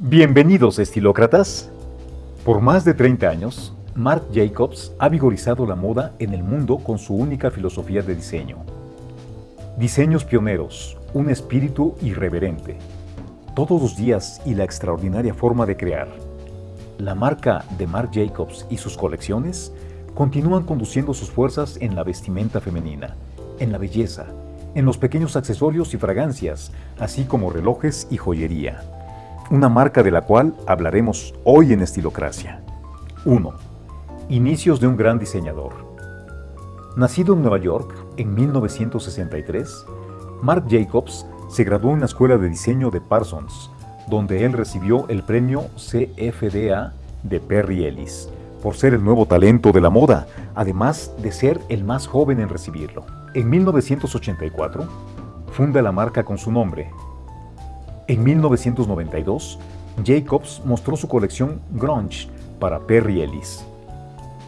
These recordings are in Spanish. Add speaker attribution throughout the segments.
Speaker 1: Bienvenidos estilócratas. Por más de 30 años, Marc Jacobs ha vigorizado la moda en el mundo con su única filosofía de diseño. Diseños pioneros, un espíritu irreverente, todos los días y la extraordinaria forma de crear. La marca de Marc Jacobs y sus colecciones continúan conduciendo sus fuerzas en la vestimenta femenina, en la belleza, en los pequeños accesorios y fragancias, así como relojes y joyería una marca de la cual hablaremos hoy en Estilocracia. 1. Inicios de un gran diseñador. Nacido en Nueva York en 1963, Marc Jacobs se graduó en la Escuela de Diseño de Parsons, donde él recibió el premio CFDA de Perry Ellis, por ser el nuevo talento de la moda, además de ser el más joven en recibirlo. En 1984, funda la marca con su nombre, en 1992, Jacobs mostró su colección Grunge para Perry Ellis.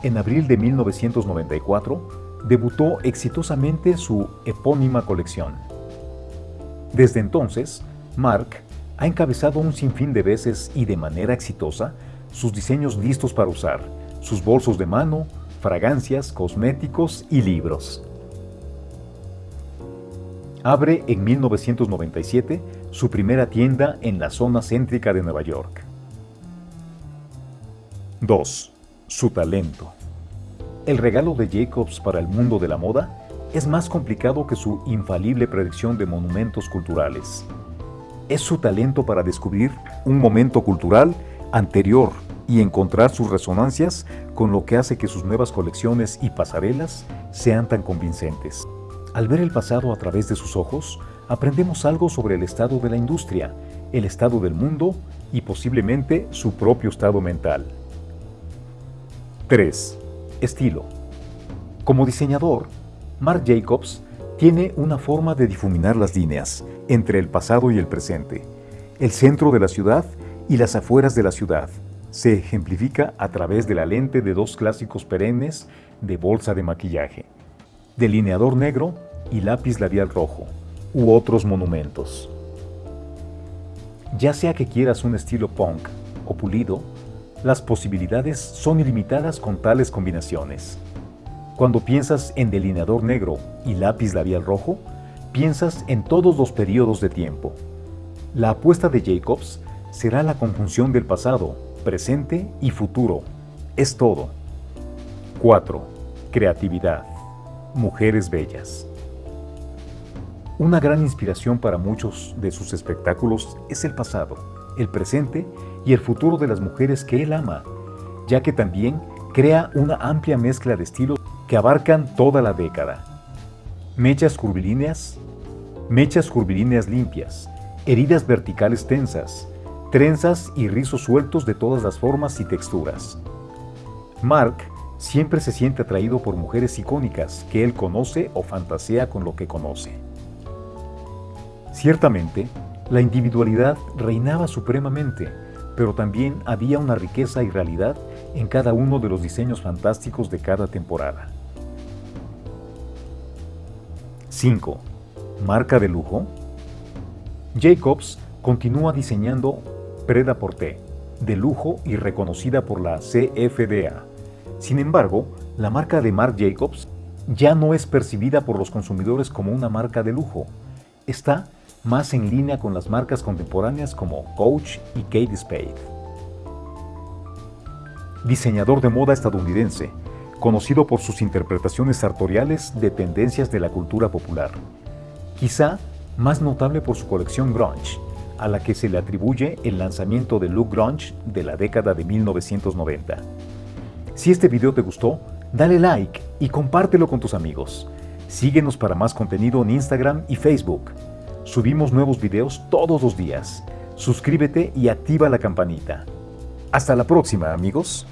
Speaker 1: En abril de 1994, debutó exitosamente su epónima colección. Desde entonces, Mark ha encabezado un sinfín de veces y de manera exitosa sus diseños listos para usar, sus bolsos de mano, fragancias, cosméticos y libros. Abre en 1997 su primera tienda en la zona céntrica de Nueva York. 2. Su talento. El regalo de Jacobs para el mundo de la moda es más complicado que su infalible predicción de monumentos culturales. Es su talento para descubrir un momento cultural anterior y encontrar sus resonancias con lo que hace que sus nuevas colecciones y pasarelas sean tan convincentes. Al ver el pasado a través de sus ojos, aprendemos algo sobre el estado de la industria, el estado del mundo y posiblemente su propio estado mental. 3. Estilo. Como diseñador, Marc Jacobs tiene una forma de difuminar las líneas entre el pasado y el presente, el centro de la ciudad y las afueras de la ciudad. Se ejemplifica a través de la lente de dos clásicos perennes de bolsa de maquillaje, delineador negro y lápiz labial rojo, u otros monumentos. Ya sea que quieras un estilo punk o pulido, las posibilidades son ilimitadas con tales combinaciones. Cuando piensas en delineador negro y lápiz labial rojo, piensas en todos los periodos de tiempo. La apuesta de Jacobs será la conjunción del pasado, presente y futuro. Es todo. 4. Creatividad. Mujeres bellas. Una gran inspiración para muchos de sus espectáculos es el pasado, el presente y el futuro de las mujeres que él ama, ya que también crea una amplia mezcla de estilos que abarcan toda la década. Mechas curvilíneas, mechas curvilíneas limpias, heridas verticales tensas, trenzas y rizos sueltos de todas las formas y texturas. Mark siempre se siente atraído por mujeres icónicas que él conoce o fantasea con lo que conoce. Ciertamente, la individualidad reinaba supremamente, pero también había una riqueza y realidad en cada uno de los diseños fantásticos de cada temporada. 5. Marca de lujo. Jacobs continúa diseñando Preda Porté, de lujo y reconocida por la CFDA. Sin embargo, la marca de Marc Jacobs ya no es percibida por los consumidores como una marca de lujo. Está más en línea con las marcas contemporáneas como Coach y Kate Spade. Diseñador de moda estadounidense, conocido por sus interpretaciones sartoriales de tendencias de la cultura popular. Quizá más notable por su colección grunge, a la que se le atribuye el lanzamiento del look grunge de la década de 1990. Si este video te gustó, dale like y compártelo con tus amigos. Síguenos para más contenido en Instagram y Facebook. Subimos nuevos videos todos los días. Suscríbete y activa la campanita. Hasta la próxima, amigos.